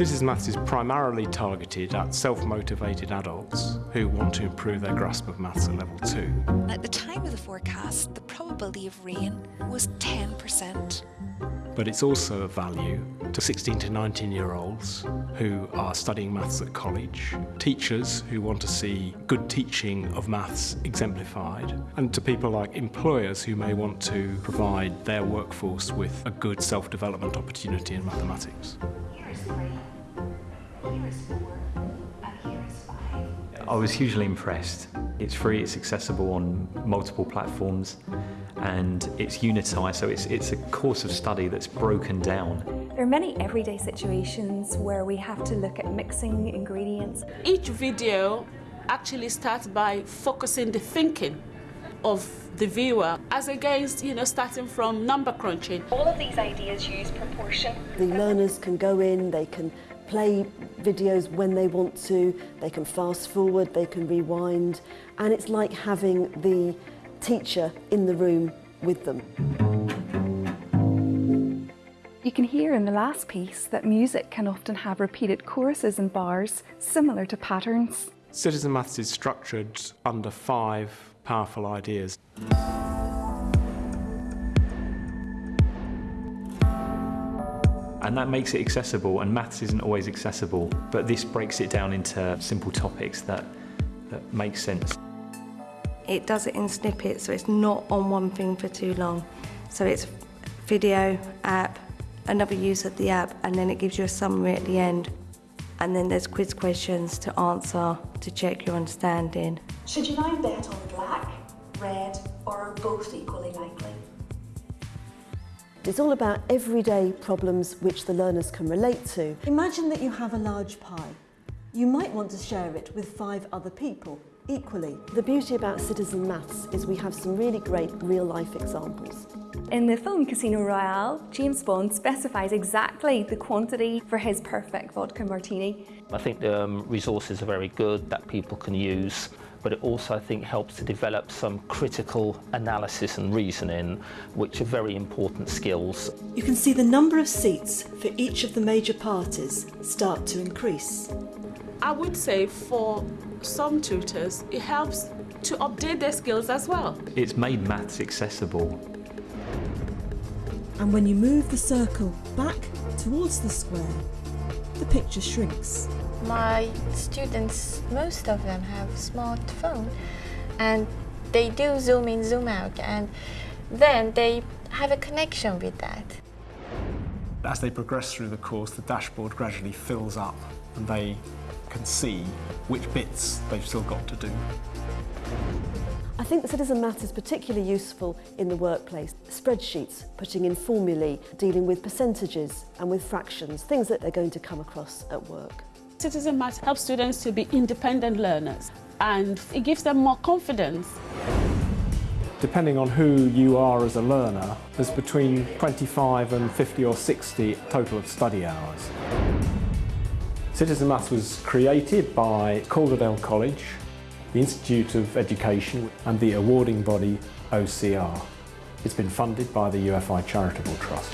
Citizen Maths is primarily targeted at self-motivated adults who want to improve their grasp of maths at level 2. At the time of the forecast, the probability of rain was 10%. But it's also of value to 16 to 19 year olds who are studying maths at college, teachers who want to see good teaching of maths exemplified, and to people like employers who may want to provide their workforce with a good self-development opportunity in mathematics. I was hugely impressed. It's free, it's accessible on multiple platforms, and it's unitised, so it's, it's a course of study that's broken down. There are many everyday situations where we have to look at mixing ingredients. Each video actually starts by focusing the thinking of the viewer as against, you know, starting from number crunching. All of these ideas use proportion. The learners can go in, they can play videos when they want to, they can fast forward, they can rewind, and it's like having the teacher in the room with them. You can hear in the last piece that music can often have repeated choruses and bars similar to patterns. Citizen Maths is structured under five powerful ideas. And that makes it accessible, and maths isn't always accessible, but this breaks it down into simple topics that, that make sense. It does it in snippets, so it's not on one thing for too long. So it's video, app, another use of the app, and then it gives you a summary at the end. And then there's quiz questions to answer to check your understanding. Should you now bet on black, red, or both equally likely? It's all about everyday problems which the learners can relate to. Imagine that you have a large pie. You might want to share it with five other people equally. The beauty about Citizen Maths is we have some really great real-life examples. In the film Casino Royale, James Bond specifies exactly the quantity for his perfect vodka martini. I think the um, resources are very good that people can use, but it also I think helps to develop some critical analysis and reasoning, which are very important skills. You can see the number of seats for each of the major parties start to increase. I would say for some tutors, it helps to update their skills as well. It's made maths accessible. And when you move the circle back towards the square, the picture shrinks. My students, most of them have smartphone and they do zoom in, zoom out and then they have a connection with that. As they progress through the course, the dashboard gradually fills up and they can see which bits they've still got to do. I think the Citizen Maths is particularly useful in the workplace. Spreadsheets, putting in formulae, dealing with percentages and with fractions, things that they're going to come across at work. Citizen Maths helps students to be independent learners and it gives them more confidence. Depending on who you are as a learner, there's between 25 and 50 or 60 total of study hours. Citizen Maths was created by Calderdale College, the Institute of Education and the awarding body OCR. It's been funded by the UFI Charitable Trust.